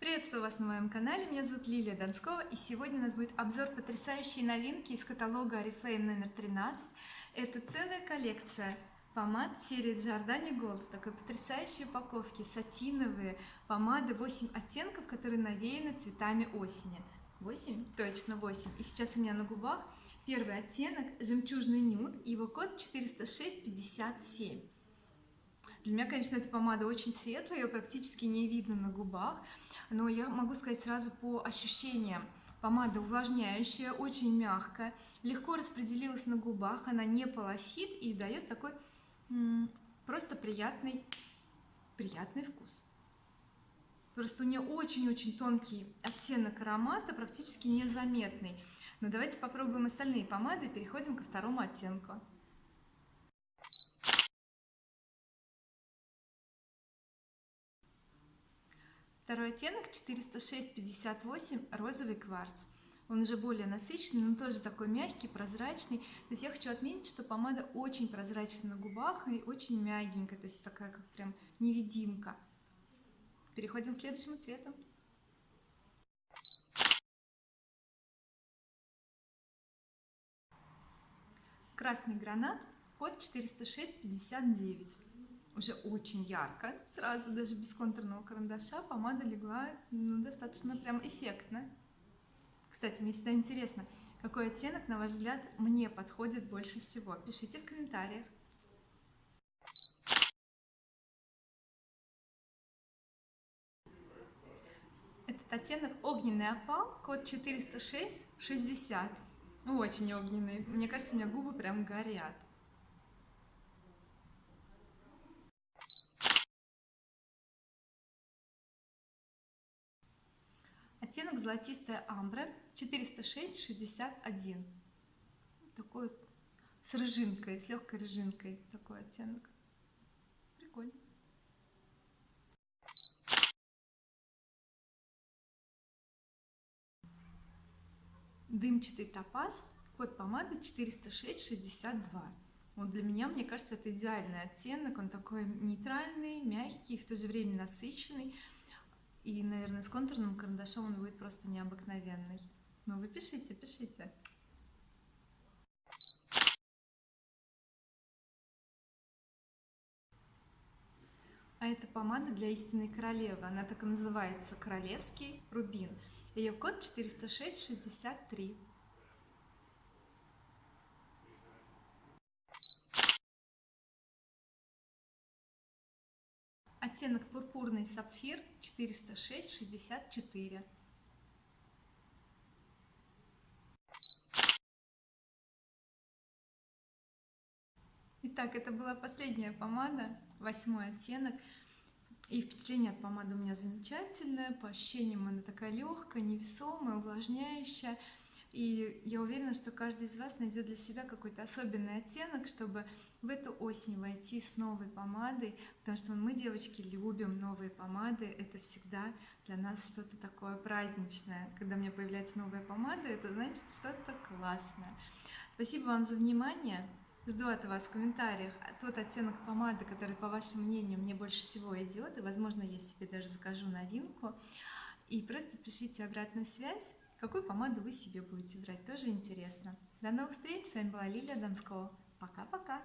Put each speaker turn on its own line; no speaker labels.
Приветствую вас на моем канале, меня зовут Лилия Донскова и сегодня у нас будет обзор потрясающей новинки из каталога Oriflame номер 13 это целая коллекция помад серии Giordani Gold такой потрясающей упаковки сатиновые помады 8 оттенков которые навеяны цветами осени. 8 точно 8 и сейчас у меня на губах первый оттенок жемчужный нюд его код 40657 для меня конечно эта помада очень светлая ее практически не видно на губах но я могу сказать сразу по ощущениям. Помада увлажняющая очень мягкая легко распределилась на губах она не полосит и дает такой просто приятный приятный вкус. Просто у нее очень-очень тонкий оттенок аромата практически незаметный. Но давайте попробуем остальные помады и переходим ко второму оттенку второй оттенок 406-58 розовый кварц. Он уже более насыщенный но тоже такой мягкий прозрачный. То есть я хочу отметить что помада очень прозрачная на губах и очень мягенькая то есть такая как прям невидимка. Переходим к следующему цвету. Красный гранат код 406-59 уже очень ярко сразу даже без контурного карандаша помада легла ну, достаточно прям эффектно. Кстати мне всегда интересно какой оттенок на ваш взгляд мне подходит больше всего. Пишите в комментариях. Этот оттенок огненный опал код 406 60 очень огненный. Мне кажется у меня губы прям горят оттенок золотистая амбра 406 61 такой с рыжинкой с легкой рыжинкой такой оттенок. Прикольно. Дымчатый топаз код помады 406 62 вот для меня мне кажется это идеальный оттенок. Он такой нейтральный мягкий в то же время насыщенный и наверное с контурным карандашом он будет просто необыкновенный. Но вы пишите пишите. А это помада для истинной королевы. Она так и называется королевский рубин ее код 406 оттенок пурпурный сапфир 406 64 Итак, это была последняя помада, восьмой оттенок. И впечатление от помады у меня замечательное. По ощущениям она такая легкая, невесомая, увлажняющая и я уверена что каждый из вас найдет для себя какой-то особенный оттенок чтобы в эту осень войти с новой помадой потому что мы девочки любим новые помады. Это всегда для нас что-то такое праздничное. Когда у меня появляется новая помада это значит что-то классное. Спасибо вам за внимание. Жду от вас в комментариях тот оттенок помады который по вашему мнению мне больше всего идет и возможно я себе даже закажу новинку. И просто пишите обратную связь какую помаду вы себе будете брать? Тоже интересно. До новых встреч. С вами была Лилия Донского. Пока-пока